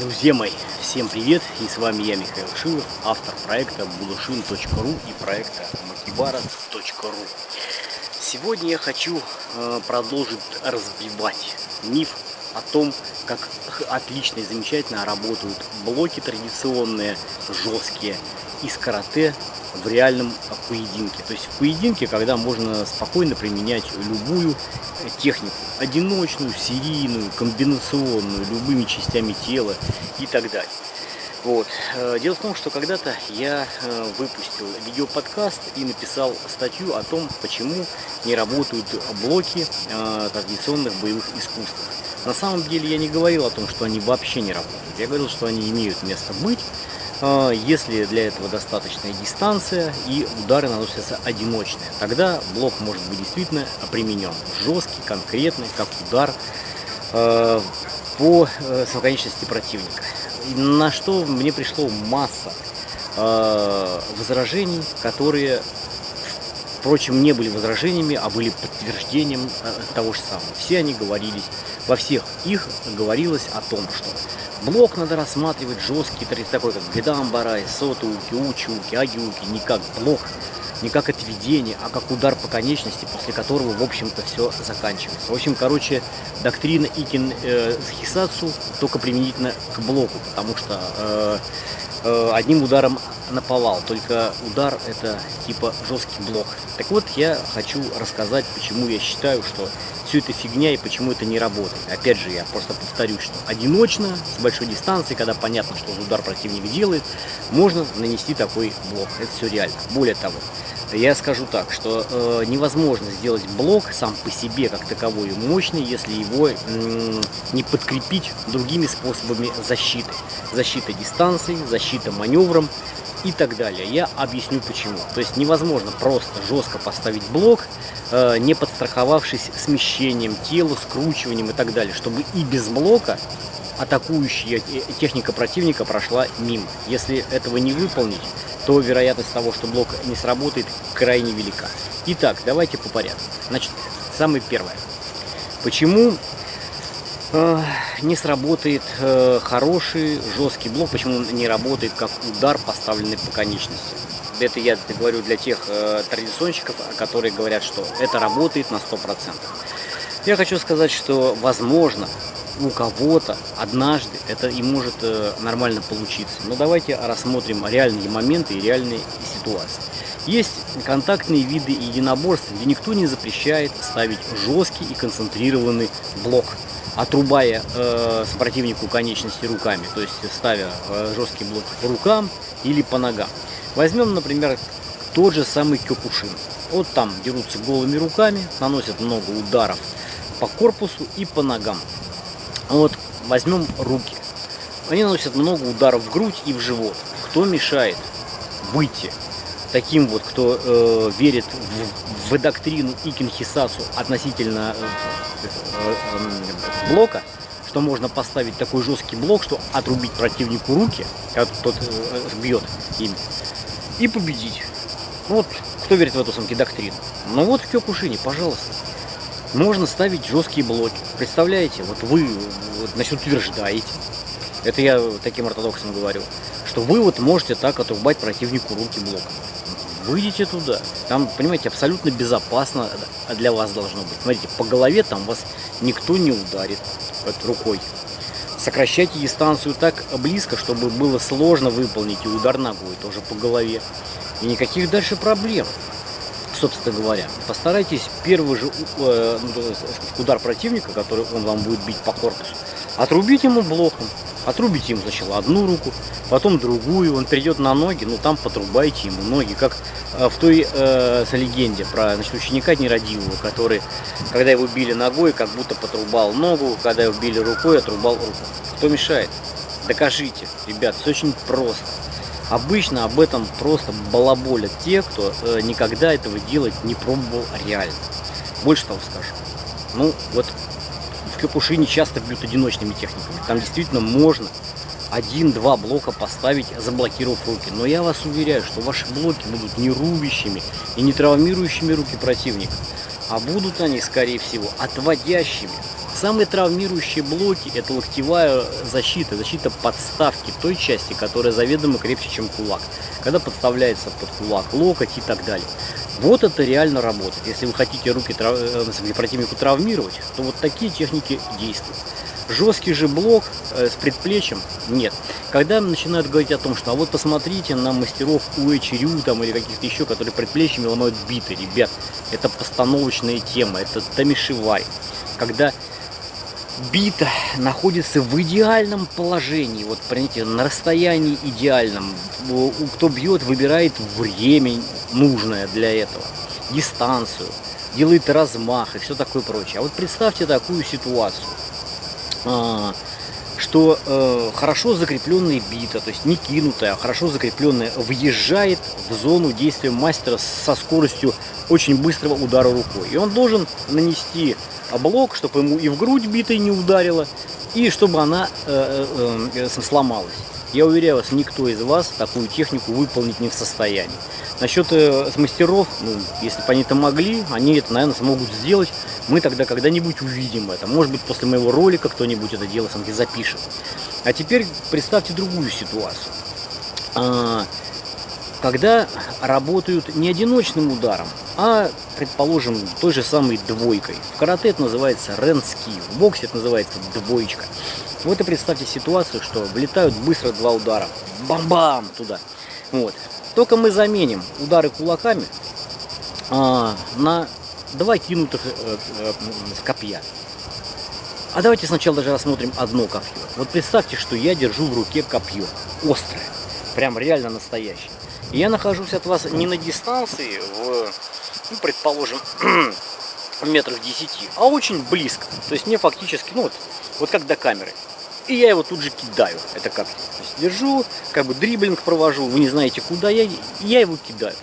Друзья мои, всем привет! И с вами я, Михаил Шилов, автор проекта bulushin.ru и проекта makibara.ru Сегодня я хочу э, продолжить разбивать миф о том, как отлично и замечательно работают блоки традиционные, жесткие, из карате в реальном поединке. То есть в поединке, когда можно спокойно применять любую технику. Одиночную, серийную, комбинационную, любыми частями тела и так далее. Вот. Э, дело в том, что когда-то я э, выпустил видеоподкаст и написал статью о том, почему не работают блоки э, традиционных боевых искусств. На самом деле я не говорил о том, что они вообще не работают. Я говорил, что они имеют место быть, если для этого достаточная дистанция и удары наносятся одиночные. Тогда блок может быть действительно применен жесткий, конкретный, как удар а, по э, самоконечности противника. На что мне пришло масса а, возражений, которые, впрочем, не были возражениями, а были подтверждением того же самого. Все они говорились, во всех их говорилось о том, что Блок надо рассматривать жесткий, такой как Гедамбарай, Сотуки, Учуки, Агиуки, не как блок, не как отведение, а как удар по конечности, после которого, в общем-то, все заканчивается. В общем, короче, доктрина Икин э, Хисацу только применительно к блоку, потому что э, э, одним ударом наповал, только удар это типа жесткий блок. Так вот, я хочу рассказать, почему я считаю, что все это фигня и почему это не работает. Опять же, я просто повторюсь, что одиночно, с большой дистанции, когда понятно, что удар противник делает, можно нанести такой блок. Это все реально. Более того, я скажу так, что э, невозможно сделать блок сам по себе как таковой мощный, если его не подкрепить другими способами защиты. Защита дистанции, защита маневром и так далее. Я объясню почему. То есть невозможно просто жестко поставить блок, э, не подстраховавшись смещением тела, скручиванием и так далее, чтобы и без блока атакующая техника противника прошла мимо. Если этого не выполнить, то вероятность того, что блок не сработает, крайне велика. Итак, давайте по порядку. Значит, самое первое. Почему э, не сработает э, хороший жесткий блок, почему он не работает как удар, поставленный по конечности? Это я говорю для тех э, традиционщиков, которые говорят, что это работает на 100%. Я хочу сказать, что возможно у кого-то однажды это и может э, нормально получиться. Но давайте рассмотрим реальные моменты и реальные ситуации. Есть контактные виды единоборств, где никто не запрещает ставить жесткий и концентрированный блок, отрубая э, противнику конечности руками, то есть ставя э, жесткий блок по рукам или по ногам. Возьмем, например, тот же самый Кёкушин. Вот там дерутся голыми руками, наносят много ударов по корпусу и по ногам. Вот возьмем руки. Они наносят много ударов в грудь и в живот. Кто мешает выйти таким вот, кто э, верит в, в доктрину Икин Хисасу относительно э, э, э, блока, что можно поставить такой жесткий блок, что отрубить противнику руки, когда тот э, бьет им, и победить. Ну вот, кто верит в эту самки доктрину? Ну вот в Кёкушине, пожалуйста можно ставить жесткие блоки. Представляете, вот вы вот, значит, утверждаете, это я таким ортодоксам говорю, что вы вот можете так отрубать противнику руки блоком. Выйдите туда. Там, понимаете, абсолютно безопасно для вас должно быть. Смотрите, по голове там вас никто не ударит рукой. Сокращайте дистанцию так близко, чтобы было сложно выполнить и удар ногой тоже по голове. И никаких дальше проблем собственно говоря. Постарайтесь первый же э, ну, удар противника, который он вам будет бить по корпусу, отрубить ему блоком. Отрубите ему сначала одну руку, потом другую, он придет на ноги, ну там потрубайте ему ноги, как э, в той э, легенде про значит, ученика нерадивого, который, когда его били ногой, как будто потрубал ногу, когда его били рукой, отрубал руку. Кто мешает? Докажите, ребят, все очень просто. Обычно об этом просто балаболят те, кто э, никогда этого делать не пробовал реально. Больше того скажу. Ну, вот в Кёкушине часто бьют одиночными техниками. Там действительно можно один-два блока поставить, заблокировав руки. Но я вас уверяю, что ваши блоки будут не рубящими и не травмирующими руки противника, а будут они, скорее всего, отводящими Самые травмирующие блоки это локтевая защита, защита подставки той части, которая заведомо крепче, чем кулак. Когда подставляется под кулак локоть и так далее. Вот это реально работает. Если вы хотите руки трав... Э, противнику травмировать, то вот такие техники действуют. Жесткий же блок э, с предплечьем нет. Когда начинают говорить о том, что а вот посмотрите на мастеров Уэчерю там или каких-то еще, которые предплечьями ломают биты, ребят, это постановочная тема, это тамишевай. Когда бита находится в идеальном положении, вот понимаете, на расстоянии идеальном. Кто бьет, выбирает время нужное для этого, дистанцию, делает размах и все такое прочее. А вот представьте такую ситуацию, что э, хорошо закрепленная бита, то есть не кинутая, а хорошо закрепленная, въезжает в зону действия мастера со скоростью очень быстрого удара рукой. И он должен нанести блок, чтобы ему и в грудь битой не ударило, и чтобы она э, э, сломалась. Я уверяю вас, никто из вас такую технику выполнить не в состоянии. Насчет э, мастеров, ну, если бы они это могли, они это, наверное, смогут сделать. Мы тогда когда-нибудь увидим это. Может быть, после моего ролика кто-нибудь это дело сам запишет. А теперь представьте другую ситуацию. А, когда работают не одиночным ударом, а, предположим, той же самой двойкой. В карате это называется ренски, в боксе это называется двоечка. Вот и представьте ситуацию, что влетают быстро два удара, бам-бам туда. Вот. Только мы заменим удары кулаками а, на два кинутых э, э, копья. А давайте сначала даже рассмотрим одно копье. Вот представьте, что я держу в руке копье, острое, прям реально настоящее. И я нахожусь от вас не на дистанции, в, ну, предположим, метрах 10, а очень близко. То есть мне фактически, ну вот, вот как до камеры. И я его тут же кидаю, это как то есть держу, как бы дриблинг провожу, вы не знаете куда я, я его кидаю.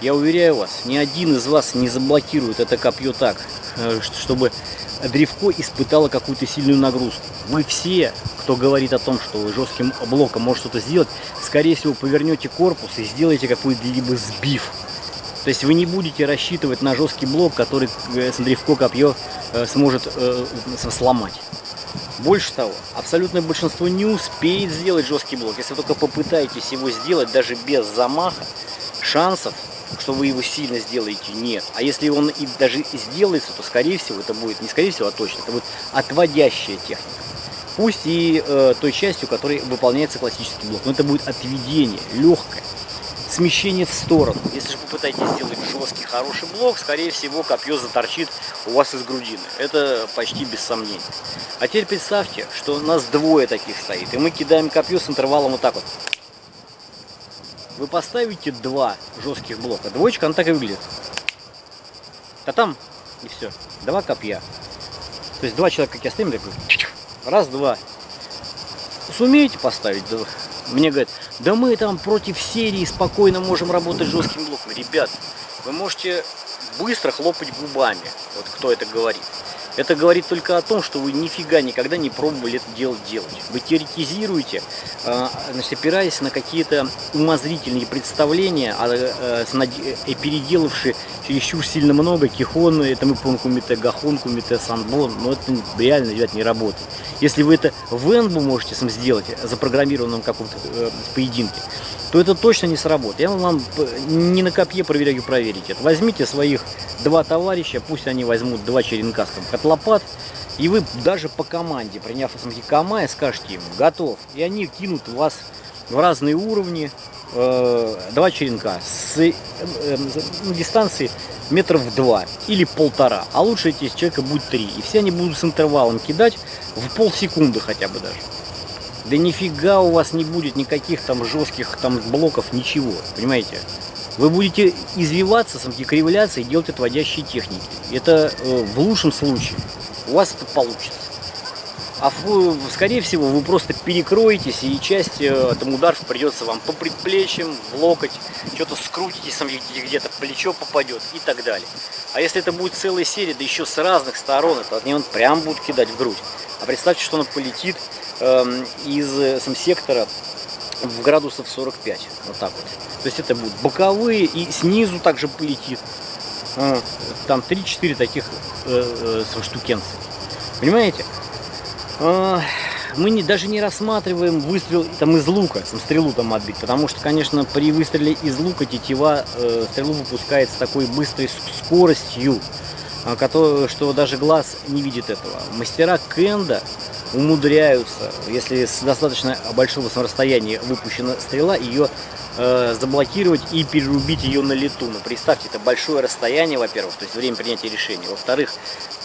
Я уверяю вас, ни один из вас не заблокирует это копье так, э, чтобы древко испытало какую-то сильную нагрузку. Вы все, кто говорит о том, что вы жестким блоком может что-то сделать, скорее всего повернете корпус и сделаете какой-либо сбив. То есть вы не будете рассчитывать на жесткий блок, который э, древко копье э, сможет сломать. Больше того, абсолютное большинство не успеет сделать жесткий блок. Если вы только попытаетесь его сделать даже без замаха, шансов, что вы его сильно сделаете, нет. А если он и даже сделается, то скорее всего это будет, не скорее всего, а точно, это будет отводящая техника. Пусть и э, той частью, которой выполняется классический блок, но это будет отведение, легкое смещение в сторону. Если же попытаетесь сделать жесткий, хороший блок, скорее всего, копье заторчит у вас из грудины. Это почти без сомнений. А теперь представьте, что у нас двое таких стоит, и мы кидаем копье с интервалом вот так вот. Вы поставите два жестких блока. Двоечка, она так и выглядит. А там и все. Два копья. То есть два человека, как я стоим, такой, раз, два. Сумеете поставить мне говорят, да мы там против серии спокойно можем работать жестким блоком. Ребят, вы можете быстро хлопать губами, вот кто это говорит. Это говорит только о том, что вы нифига никогда не пробовали это дело делать. Вы теоретизируете, а, значит, опираясь на какие-то умозрительные представления, а, э, переделавшие чересчур сильно много, кихон, это мы помним кумите, гахон, кумите, санбон, но это реально, ребят, не работает. Если вы это в энбу можете сам сделать, запрограммированном каком-то э, поединке, то это точно не сработает. Я вам не на копье проверяю проверить это. Возьмите своих два товарища, пусть они возьмут два черенка с котлопат, и вы даже по команде, приняв смотрите, комай, скажете им «готов», и они кинут вас в разные уровни, э, два черенка с э, э, дистанции метров два или полтора, а лучше эти человека будет три, и все они будут с интервалом кидать в полсекунды хотя бы даже. Да нифига у вас не будет никаких там жестких там блоков, ничего, понимаете? Вы будете извиваться, самки кривляться и делать отводящие техники. Это э, в лучшем случае. У вас это получится. А скорее всего вы просто перекроетесь и часть э, там ударов придется вам по предплечьям, в локоть, что-то скрутитесь, где-то плечо попадет и так далее. А если это будет целая серия, да еще с разных сторон, то от него он прям будет кидать в грудь. А представьте, что он полетит э, из э, сам сектора в градусов 45. Вот так вот. То есть это будут боковые и снизу также полетит. Там 3-4 таких э, э. Понимаете? А, мы не, даже не рассматриваем выстрел там из лука, там, стрелу там отбить, потому что, конечно, при выстреле из лука тетива э, стрелу выпускает с такой быстрой скоростью, э, который, что даже глаз не видит этого. Мастера кенда умудряются, если с достаточно большого расстояния выпущена стрела, ее э, заблокировать и перерубить ее на лету. Но ну, представьте, это большое расстояние, во-первых, то есть время принятия решения. Во-вторых,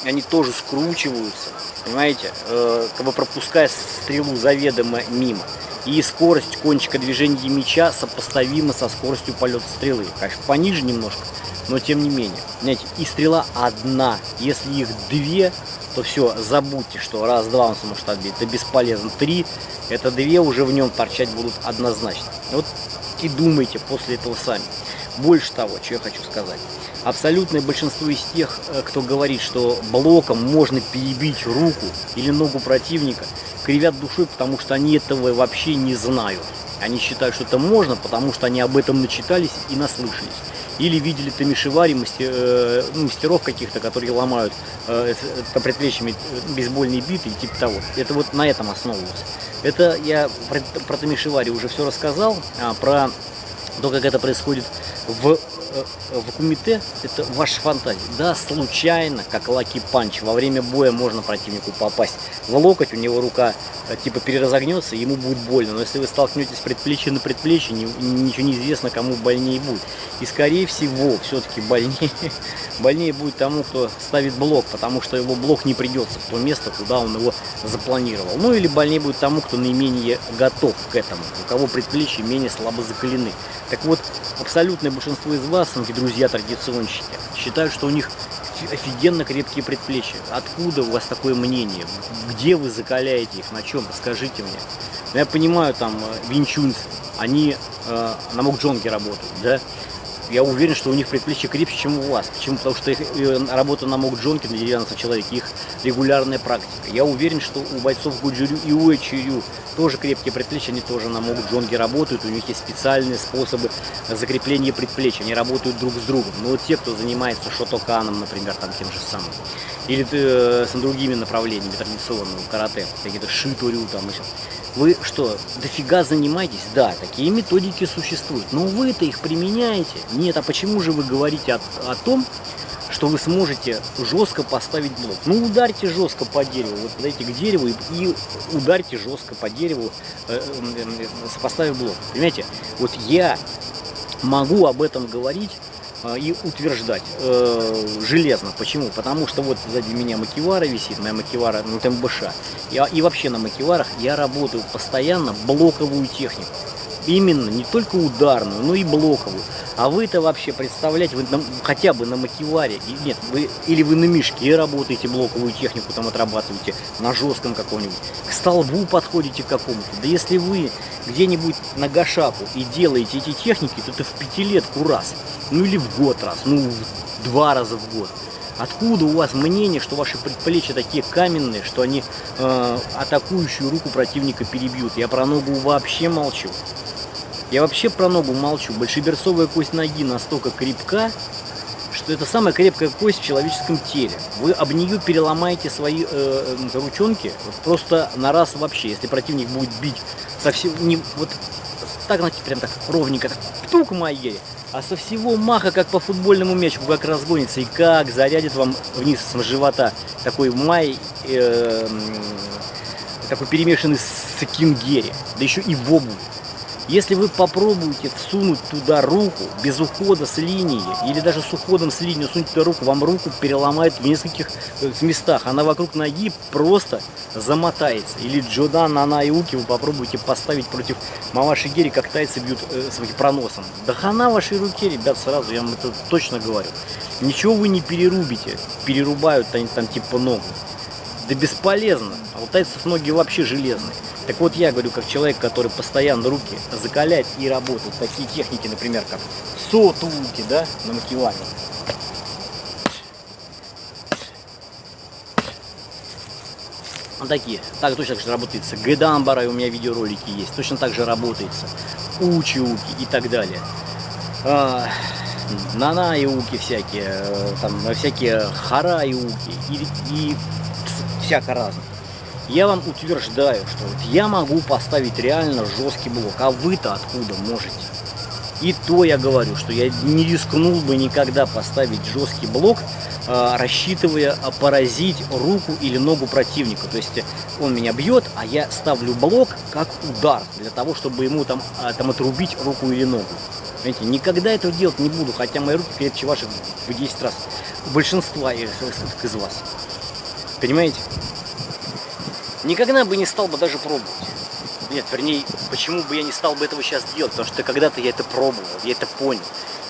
они тоже скручиваются, понимаете, э, как бы пропуская стрелу заведомо мимо. И скорость кончика движения меча сопоставима со скоростью полета стрелы. Конечно, пониже немножко, но тем не менее. Знаете, и стрела одна. Если их две, то все, забудьте, что раз-два он сможет отбить. Это бесполезно. Три, это две уже в нем торчать будут однозначно. Вот и думайте после этого сами. Больше того, что я хочу сказать. Абсолютное большинство из тех, э, кто говорит, что блоком можно перебить руку или ногу противника, кривят душой, потому что они этого вообще не знают. Они считают, что это можно, потому что они об этом начитались и наслышались. Или видели тамишевари мастер, э, ну, мастеров каких-то, которые ломают э, э, предплечьями э, бейсбольные биты и типа того. Это вот на этом основывалось. Это я про, про тамешивари уже все рассказал, а про то, как это происходит в в кумите это ваша фантазия. Да, случайно, как lucky punch, во время боя можно противнику попасть в локоть, у него рука типа переразогнется, ему будет больно. Но если вы столкнетесь предплечье на предплечье, ничего не известно, кому больнее будет. И скорее всего, все-таки больнее, больнее будет тому, кто ставит блок, потому что его блок не придется в то место, куда он его запланировал. Ну или больнее будет тому, кто наименее готов к этому, у кого предплечья менее слабо закалены. Так вот, абсолютное большинство из вас, мои друзья традиционщики, считают, что у них офигенно крепкие предплечья. Откуда у вас такое мнение? Где вы закаляете их? На чем? Расскажите мне. Ну, я понимаю, там, э, винчунцы, они э, на мокджонке работают, да? Я уверен, что у них предплечье крепче, чем у вас. Почему? Потому что их работа на Мокджонке, на деревянном человеке, их регулярная практика. Я уверен, что у бойцов Гуджирю и Уэчирю тоже крепкие предплечья, они тоже на Мокджонке работают, у них есть специальные способы закрепления предплечья, они работают друг с другом. Но вот те, кто занимается шотоканом, например, там тем же самым, или э, с другими направлениями традиционного карате, какие-то шиторю там, еще, вы что, дофига занимаетесь? Да, такие методики существуют. Но вы-то их применяете? Нет, а почему же вы говорите о, о том, что вы сможете жестко поставить блок? Ну, ударьте жестко по дереву. Вот подойдите к дереву и, и ударьте жестко по дереву, э, э, э, поставив блок. Понимаете? Вот я могу об этом говорить и утверждать э, железно. Почему? Потому что вот сзади меня макивара висит, моя макивара ну, МБШ. Я, и вообще на макиварах я работаю постоянно блоковую технику. Именно, не только ударную, но и блоковую. А вы-то вообще представляете, вы на, хотя бы на макиваре, нет, вы, или вы на мешке работаете, блоковую технику там отрабатываете, на жестком каком-нибудь, к столбу подходите к какому-то. Да если вы где-нибудь на гашаку и делаете эти техники, то это в пятилетку раз, ну или в год раз, ну два раза в год. Откуда у вас мнение, что ваши предплечья такие каменные, что они э, атакующую руку противника перебьют? Я про ногу вообще молчу. Я вообще про ногу молчу. Большеберцовая кость ноги настолько крепка, что это самая крепкая кость в человеческом теле. Вы об нее переломаете свои э, э, ручонки просто на раз вообще. Если противник будет бить совсем не вот так, знаете, прям так ровненько, птук моей, а со всего маха, как по футбольному мячу, как разгонится и как зарядит вам вниз с живота такой май, э, такой перемешанный с кингери, да еще и в обуви. Если вы попробуете всунуть туда руку без ухода с линии, или даже с уходом с линии сунуть туда руку, вам руку переломают в нескольких э, местах. Она вокруг ноги просто замотается. Или Джодан, Нана и вы попробуйте поставить против Маваши Гери, как тайцы бьют э, своим проносом. Да хана вашей руке, ребят, сразу, я вам это точно говорю. Ничего вы не перерубите, перерубают они там типа ногу. Да бесполезно, а у тайцев ноги вообще железные. Так вот я говорю, как человек, который постоянно руки закалять и работает. Такие техники, например, как сотулки, да, на макеване. Вот такие. Так точно так же работается. Гэдамбара, у меня видеоролики есть. Точно так же работается. Учи-уки и так далее. А, Нана и уки всякие. Э, там всякие хара и уки. И, и всяко разных. Я вам утверждаю, что вот я могу поставить реально жесткий блок, а вы-то откуда можете? И то я говорю, что я не рискнул бы никогда поставить жесткий блок, а, рассчитывая поразить руку или ногу противника. То есть он меня бьет, а я ставлю блок как удар, для того, чтобы ему там, а, там отрубить руку или ногу. Понимаете, никогда этого делать не буду, хотя мои руки крепче ваших в 10 раз. Большинства из вас. Понимаете? Никогда бы не стал бы даже пробовать. Нет, вернее, почему бы я не стал бы этого сейчас делать? Потому что когда-то я это пробовал, я это понял.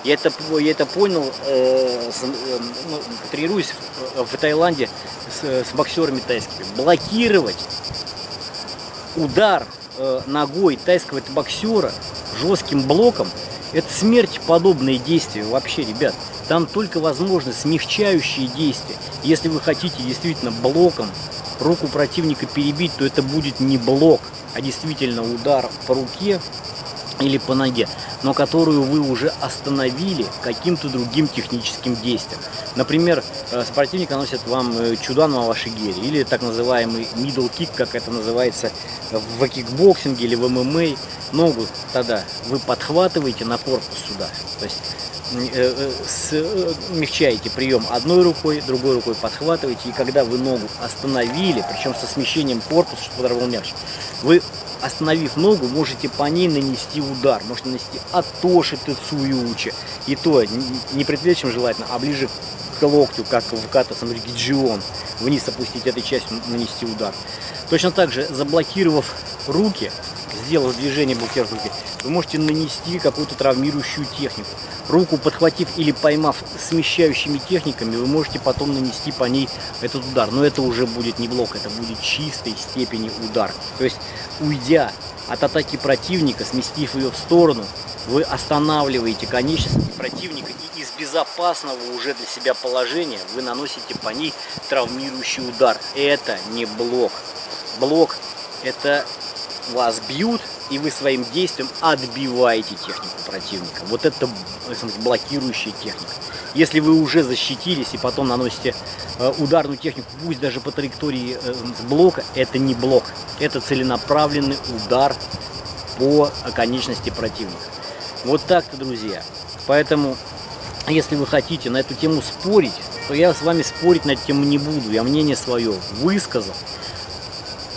Я это, я это понял, э, э, ну, тренируюсь в, в Таиланде с, с боксерами тайскими. Блокировать удар э, ногой тайского боксера жестким блоком, это смерть подобные действия вообще, ребят. Там только возможны смягчающие действия. Если вы хотите действительно блоком руку противника перебить, то это будет не блок, а действительно удар по руке или по ноге, но которую вы уже остановили каким-то другим техническим действием. Например, э, противник наносит вам э, чудан маваши гери, или так называемый middle kick, как это называется в кикбоксинге или в ММА. Ногу тогда вы подхватываете на корпус сюда, то есть смягчаете прием одной рукой, другой рукой подхватываете, и когда вы ногу остановили, причем со смещением корпуса, чтобы удар был мягче, вы остановив ногу, можете по ней нанести удар. Можете нанести Атоши Тецуючи. И то не предплечьем желательно, а ближе к локтю, как в ката Самригиджион. Вниз опустить этой частью, нанести удар. Точно так же, заблокировав руки, сделав движение блокировав руки, вы можете нанести какую-то травмирующую технику. Руку подхватив или поймав смещающими техниками, вы можете потом нанести по ней этот удар. Но это уже будет не блок, это будет чистой степени удар. То есть, уйдя от атаки противника, сместив ее в сторону, вы останавливаете конечности противника и из безопасного уже для себя положения вы наносите по ней травмирующий удар. Это не блок. Блок это вас бьют, и вы своим действием отбиваете технику противника. Вот это смотрите, блокирующая техника. Если вы уже защитились и потом наносите э, ударную технику, пусть даже по траектории э, блока, это не блок. Это целенаправленный удар по конечности противника. Вот так-то, друзья. Поэтому, если вы хотите на эту тему спорить, то я с вами спорить на эту тему не буду. Я мнение свое высказал.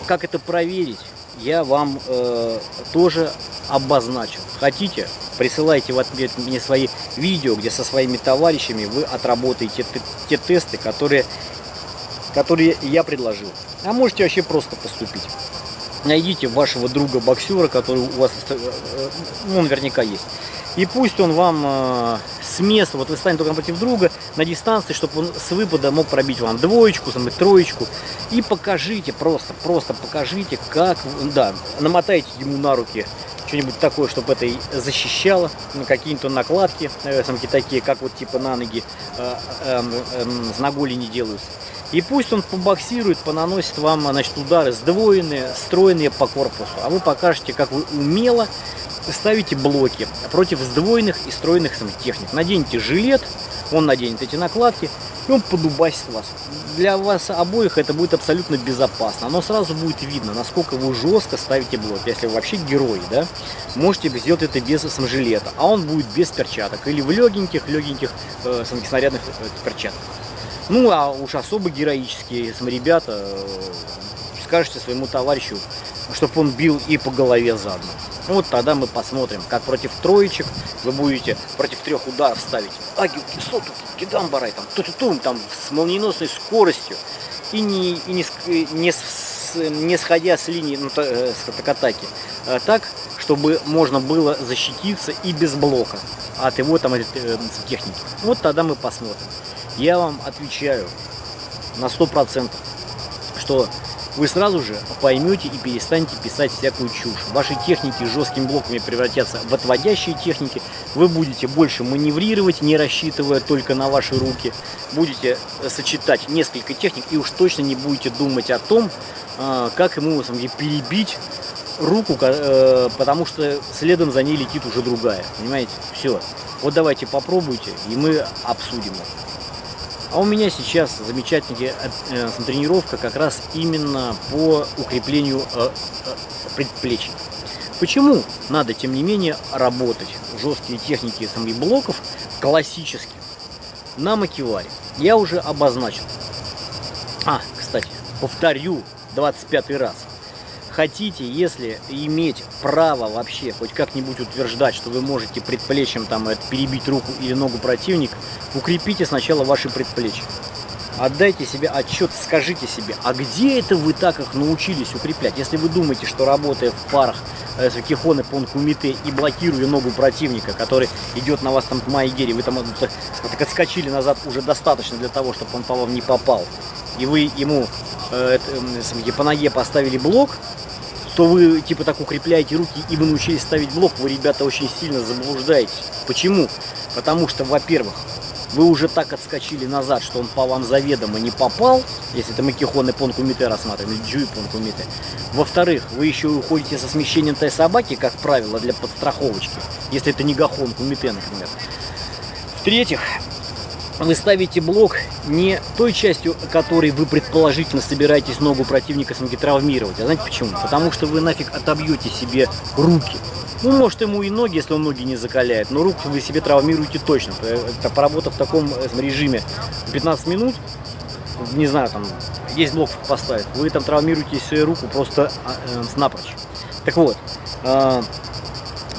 Как это проверить? Я вам э, тоже обозначил. Хотите, присылайте в ответ мне свои видео, где со своими товарищами вы отработаете те, те тесты, которые, которые я предложил. А можете вообще просто поступить. Найдите вашего друга-боксера, который у вас, э, э, он наверняка есть. И пусть он вам э, с места, вот вы станете только напротив друга, на дистанции, чтобы он с выпада мог пробить вам двоечку, там, троечку. И покажите, просто, просто покажите, как, да, намотайте ему на руки что-нибудь такое, чтобы это защищало, какие-то накладки, э, такие, как вот типа на ноги э, э, э, с наголи не делаются. И пусть он побоксирует, понаносит вам значит, удары сдвоенные, стройные по корпусу. А вы покажете, как вы умело ставите блоки против сдвоенных и стройных техник. Наденьте жилет, он наденет эти накладки, и он подубасит вас. Для вас обоих это будет абсолютно безопасно. Оно сразу будет видно, насколько вы жестко ставите блок. Если вы вообще герой, да, можете сделать это без саможилета, а он будет без перчаток. Или в легеньких, легеньких э, снарядных э, перчатках. Ну, а уж особо героические ребята, э, скажете своему товарищу, чтобы он бил и по голове заодно. Вот тогда мы посмотрим, как против троечек вы будете против трех ударов ставить агилки, сотуки, кидамбарай, там, ту -ту -тум, там, с молниеносной скоростью и не, и не, не, с, не сходя с линии ну, э, с атаки. А так, чтобы можно было защититься и без блока от его там э, техники. Вот тогда мы посмотрим. Я вам отвечаю на 100%, что вы сразу же поймете и перестанете писать всякую чушь. Ваши техники жесткими блоками превратятся в отводящие техники. Вы будете больше маневрировать, не рассчитывая только на ваши руки. Будете сочетать несколько техник и уж точно не будете думать о том, а, как ему перебить руку, э, потому что следом за ней летит уже другая. Понимаете? Все. Вот давайте попробуйте, и мы обсудим это. А у меня сейчас замечательная э, тренировка как раз именно по укреплению э, э, предплечий. Почему надо, тем не менее, работать жесткие техники самоблоков классических на макеваре? Я уже обозначил. А, кстати, повторю 25 раз. Хотите, если иметь право вообще хоть как-нибудь утверждать, что вы можете предплечьем там перебить руку или ногу противника, укрепите сначала ваши предплечья. Отдайте себе отчет, скажите себе, а где это вы так их научились укреплять? Если вы думаете, что работая в парах э, с кихоны понкумите и блокируя ногу противника, который идет на вас там в Майгере, вы там так отскочили назад уже достаточно для того, чтобы он по вам не попал, и вы ему э, э, по ноге поставили блок, то вы типа так укрепляете руки и вы научились ставить блок, вы, ребята, очень сильно заблуждаетесь. Почему? Потому что, во-первых, вы уже так отскочили назад, что он по вам заведомо не попал, если это Макихон и рассматриваем, или Джу и Понкумите. Во-вторых, вы еще уходите со смещением той собаки, как правило, для подстраховочки, если это не Гахон Кумите, например. В-третьих, вы ставите блок не той частью, которой вы предположительно собираетесь ногу противника травмировать. А знаете почему? Потому что вы нафиг отобьете себе руки. Ну, может, ему и ноги, если он ноги не закаляет, но руку вы себе травмируете точно. Это поработав в таком э, режиме 15 минут, не знаю, там, есть блок поставить, вы там травмируете свою руку просто э, напрочь. Так вот, э,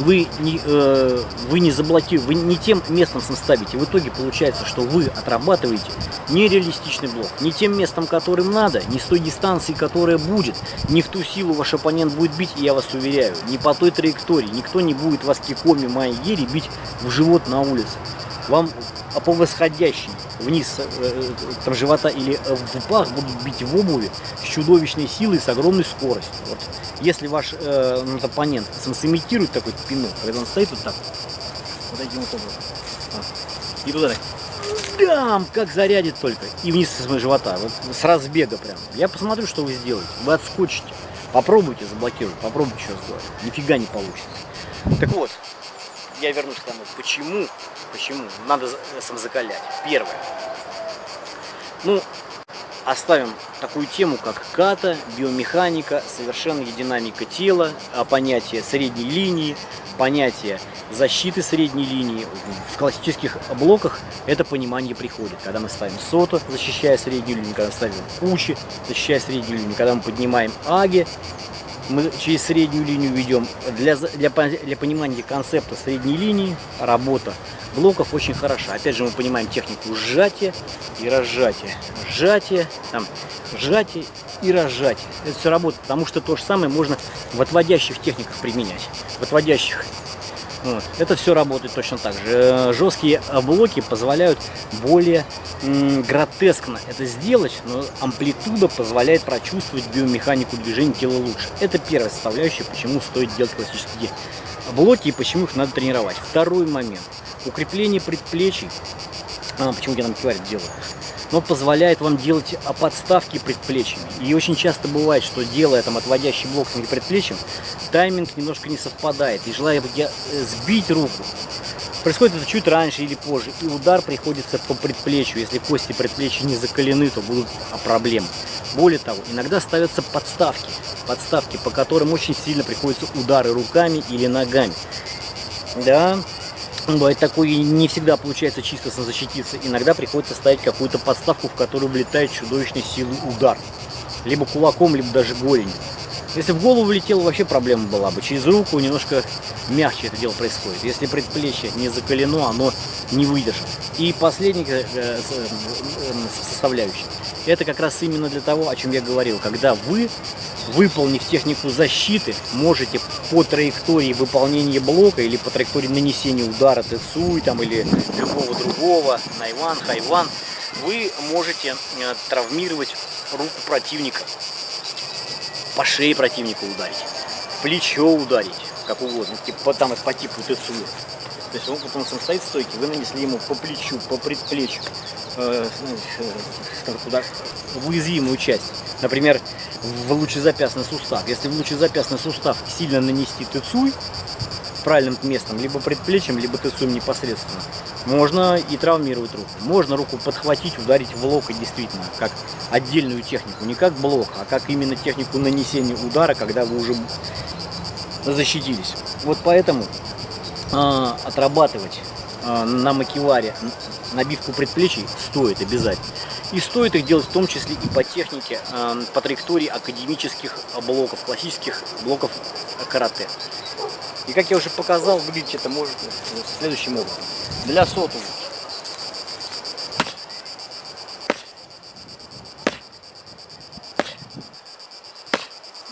вы не, э, вы не заблокируете, вы не тем местом ставите. В итоге получается, что вы отрабатываете нереалистичный блок. Не тем местом, которым надо, не с той дистанции, которая будет, не в ту силу ваш оппонент будет бить, я вас уверяю, не по той траектории. Никто не будет вас кикоми Майгери бить в живот на улице. Вам по восходящей вниз э, э, там, живота или в пах будут бить в обуви с чудовищной силой, с огромной скоростью. Вот. Если ваш э, ну, оппонент сымитирует такой пинок, когда он стоит вот так, вот таким вот образом, и туда так, дам, как зарядит только, и вниз с живота, вот, с разбега прям. Я посмотрю, что вы сделаете. Вы отскочите. Попробуйте заблокировать, попробуйте что сделать. Нифига не получится. Так вот, я вернусь к тому, почему, почему надо самозакалять. Первое. Ну, оставим такую тему, как ката, биомеханика, совершенная динамика тела, а понятие средней линии, понятие защиты средней линии. В классических блоках это понимание приходит. Когда мы ставим сото, защищая среднюю линию, когда ставим кучи, защищая среднюю линию, когда мы поднимаем аги, мы через среднюю линию ведем. Для, для, для понимания концепта средней линии работа блоков очень хороша. Опять же мы понимаем технику сжатия и разжатия. Сжатие, там, сжатие и разжатие. Это все работает, потому что то же самое можно в отводящих техниках применять. В отводящих Это все работает точно так же. Э, жесткие блоки позволяют более гротескно это сделать, но амплитуда позволяет прочувствовать биомеханику движения тела лучше. Это первая составляющая, почему стоит делать классические блоки и почему их надо тренировать. Второй момент. Укрепление предплечий. А, почему я нам киварит делаю? но позволяет вам делать подставки предплечьями. И очень часто бывает, что делая там отводящий блок с предплечьем, тайминг немножко не совпадает. И желая э, сбить руку, происходит это чуть раньше или позже, и удар приходится по предплечью. Если кости предплечья не закалены, то будут проблемы. Более того, иногда ставятся подставки, подставки, по которым очень сильно приходятся удары руками или ногами. Да, Бывает такое, не всегда получается чисто защититься. Иногда приходится ставить какую-то подставку, в которую влетает чудовищной силы удар. Либо кулаком, либо даже голенью. Если в голову влетело, вообще проблема была бы. Через руку немножко мягче это дело происходит. Если предплечье не закалено, оно не выдержит. И последняя э, э, э, составляющая. Это как раз именно для того, о чем я говорил. Когда вы выполнив технику защиты, можете по траектории выполнения блока или по траектории нанесения удара Тецуй там, или любого другого, Найван, Хайван, вы можете травмировать руку противника, по шее противника ударить, в плечо ударить, как угодно, типа, там по типу Тецуй. То есть вот он сам стоит в стойке, вы нанесли ему по плечу, по предплечью, э, э, куда, в уязвимую часть. Например, в лучезапястный сустав. Если в лучезапястный сустав сильно нанести тыцуй правильным местом, либо предплечьем, либо тыцуем непосредственно, Можно и травмировать руку. Можно руку подхватить, ударить в локоть действительно, как отдельную технику. Не как блок, а как именно технику нанесения удара, когда вы уже защитились. Вот поэтому э, отрабатывать э, на макеваре набивку предплечий стоит обязательно. И стоит их делать в том числе и по технике, э, по траектории академических блоков, классических блоков карате. И как я уже показал, выглядеть это может следующим образом. Для сотовых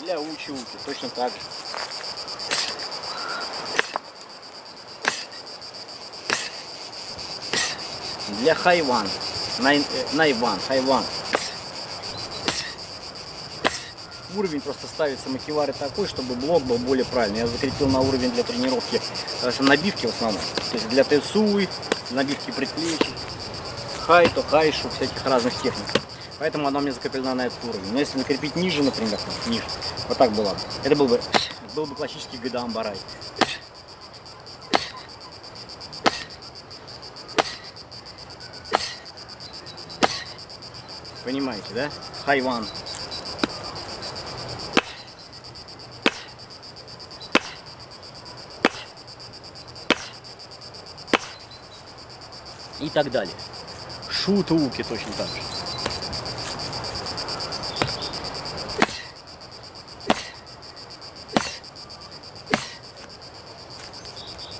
для училки точно так же. Для хайван, най, найван, хайван. Уровень просто ставится макевары такой, чтобы блок был более правильный. Я закрепил на уровень для тренировки э, набивки в основном. То есть для тесуи, набивки предплечий, хайто, хайшу, всяких разных техник. Поэтому она у меня закреплена на этот уровень. Но если накрепить ниже, например, ниже, вот так было, это был бы, был бы классический Гайдаам Барай. Понимаете, да? Хайван. И так далее. Шутуки точно так же.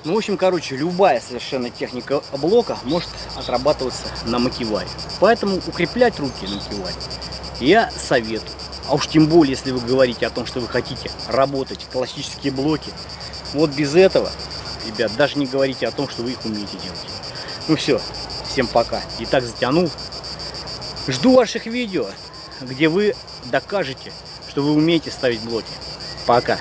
Ну, в общем, короче, любая совершенно техника блока может отрабатываться на макеваре. Поэтому укреплять руки на макеваре я советую. А уж тем более, если вы говорите о том, что вы хотите работать классические блоки, вот без этого, ребят, даже не говорите о том, что вы их умеете делать. Ну все, всем пока. И так затянул. Жду ваших видео, где вы докажете, что вы умеете ставить блоки. Пока.